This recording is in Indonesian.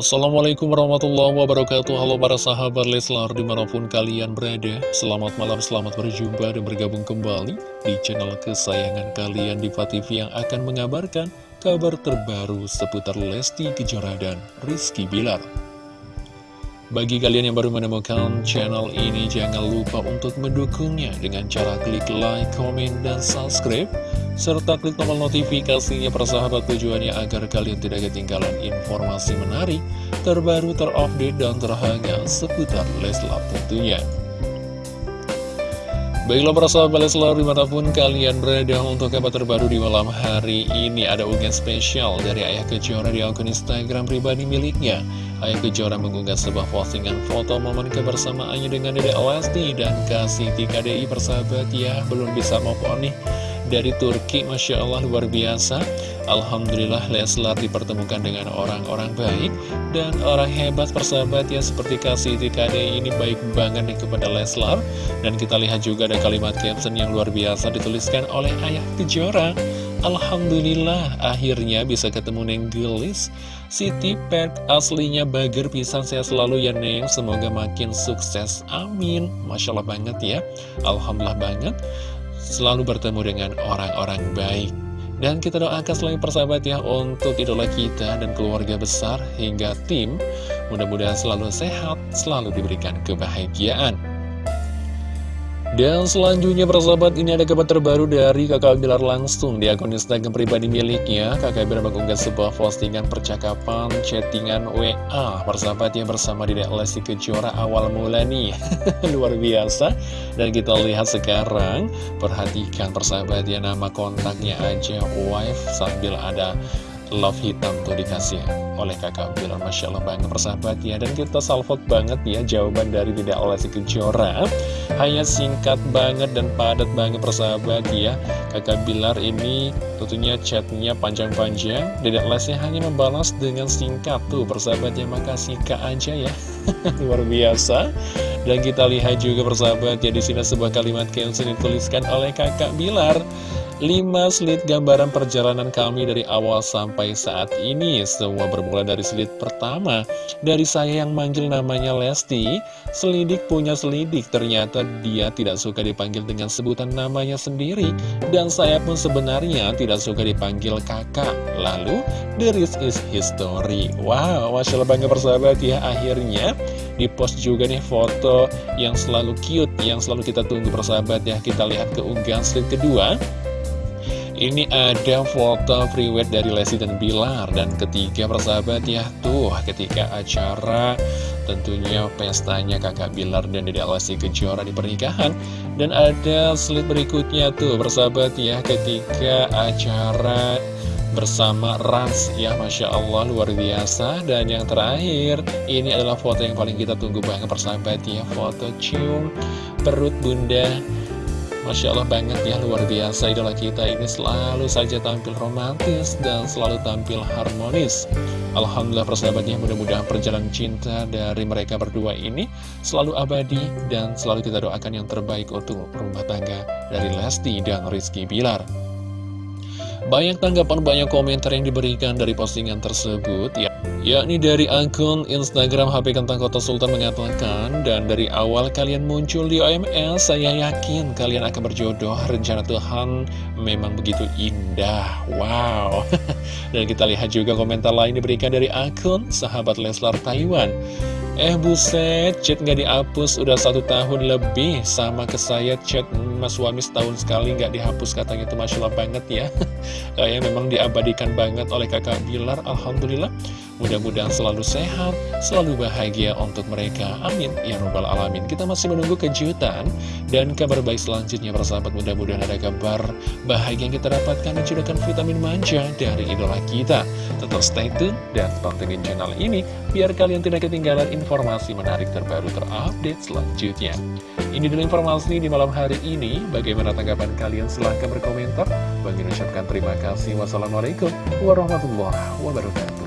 Assalamualaikum warahmatullahi wabarakatuh. Halo para sahabat Leslar di mana pun kalian berada Selamat malam, selamat berjumpa dan bergabung kembali Di channel kesayangan kalian di TV yang akan mengabarkan Kabar terbaru seputar Lesti Kejora dan Rizky Bilar Bagi kalian yang baru menemukan channel ini Jangan lupa untuk mendukungnya Dengan cara klik like, komen, dan subscribe serta klik tombol notifikasinya persahabat tujuannya agar kalian tidak ketinggalan informasi menarik, terbaru, terupdate, dan terhangat seputar Leslar tentunya. Baiklah para sahabat Leslar di mana pun kalian berada untuk kabar terbaru di malam hari ini ada unggahan spesial dari Ayah Kejora di akun Instagram pribadi miliknya. Ayah Kejora mengunggah sebuah postingan foto momen kebersamaannya dengan Dede Lesti dan Kasih TKDI persahabat ya belum bisa move on nih dari Turki Masya Allah luar biasa. Alhamdulillah Leslar dipertemukan dengan orang-orang baik dan orang hebat persahabat ya seperti Kasih TKD ini baik banget nih kepada Leslar dan kita lihat juga ada kalimat caption yang luar biasa dituliskan oleh Ayah Kejora. Alhamdulillah akhirnya bisa ketemu Neng Gelis. Siti Pet aslinya bager pisang saya selalu ya Neng. Semoga makin sukses. Amin. Masya Allah banget ya. Alhamdulillah banget selalu bertemu dengan orang-orang baik. Dan kita doakan selain persahabat ya untuk idola kita dan keluarga besar hingga tim. Mudah-mudahan selalu sehat, selalu diberikan kebahagiaan. Dan selanjutnya persahabat ini ada kabar terbaru dari kakak Bilar langsung di akun Instagram pribadi miliknya. Kakak Bilar mengunggah sebuah postingan percakapan chattingan WA Persahabat yang bersama di Lesti Kejora awal mula nih. Luar biasa. Dan kita lihat sekarang Perhatikan persahabat ya nama kontaknya aja wife sambil ada love hitam tuh dikasih oleh kakak Bilar Masya Allah banget persahabat ya. Dan kita salvok banget ya jawaban dari tidak oleh si Kejora. Hanya singkat banget dan padat banget persahabat ya. Kakak Bilar ini tentunya chatnya panjang-panjang. Tidak Lesti hanya membalas dengan singkat tuh. Persahabat ya Makasih kak aja ya. Luar biasa. Dan kita lihat juga persahabat ya di sini sebuah kalimat yang dituliskan oleh kakak Bilar 5 slide gambaran perjalanan kami dari awal sampai saat ini. Semua bermula dari slide pertama. Dari saya yang manggil namanya Lesti Selidik punya selidik. Ternyata dia tidak suka dipanggil dengan sebutan namanya sendiri. Dan saya pun sebenarnya tidak suka dipanggil kakak. Lalu, the rest is history. Wow, Masya Allah bangga persahabat ya. Akhirnya di post juga nih foto yang selalu cute Yang selalu kita tunggu persahabat ya. Kita lihat keunggahan slide kedua ini ada foto priwet dari Lesti dan Bilar Dan ketiga persahabat ya. Tuh ketika acara tentunya pestanya kakak Bilar dan Dede Lesti Kejora di pernikahan. Dan ada slide berikutnya tuh persahabat ya Ketika acara bersama Rans ya Masya Allah luar biasa. Dan yang terakhir ini adalah foto yang paling kita tunggu banget persahabat ya. Foto cium perut bunda Masya Allah banget ya, luar biasa idola kita ini selalu saja tampil romantis dan selalu tampil harmonis. Alhamdulillah persahabatnya mudah-mudahan perjalanan cinta dari mereka berdua ini selalu abadi dan selalu kita doakan yang terbaik untuk rumah tangga dari Lesti dan Rizky Bilar. Banyak tanggapan, banyak komentar yang diberikan dari postingan tersebut ya yakni dari akun Instagram HP Kentang Kota Sultan mengatakan dan dari awal kalian muncul di OMS saya yakin kalian akan berjodoh. Rencana Tuhan memang begitu indah. Wow. Dan kita lihat juga komentar lain diberikan dari akun sahabat Leslar Taiwan Eh buset, chat nggak dihapus. Udah satu tahun lebih sama ke saya chat Mas Wami setahun sekali nggak dihapus. Katanya itu Masya Allah banget ya. Kayaknya memang diabadikan banget oleh kakak Bilar. Alhamdulillah Mudah-mudahan selalu sehat, selalu bahagia untuk mereka. Amin. Ya Rabbal Alamin. Kita masih menunggu kejutan dan kabar baik selanjutnya persahabat. Mudah-mudahan ada kabar bahagia yang kita dapatkan dan vitamin manja dari idola kita. Tetap stay tune dan pantengin channel ini biar kalian tidak ketinggalan informasi menarik terbaru terupdate selanjutnya. Ini dulu informasi di malam hari ini. Bagaimana tanggapan kalian? Silahkan berkomentar. Bagi ucapkan terima kasih. Wassalamualaikum warahmatullahi wabarakatuh.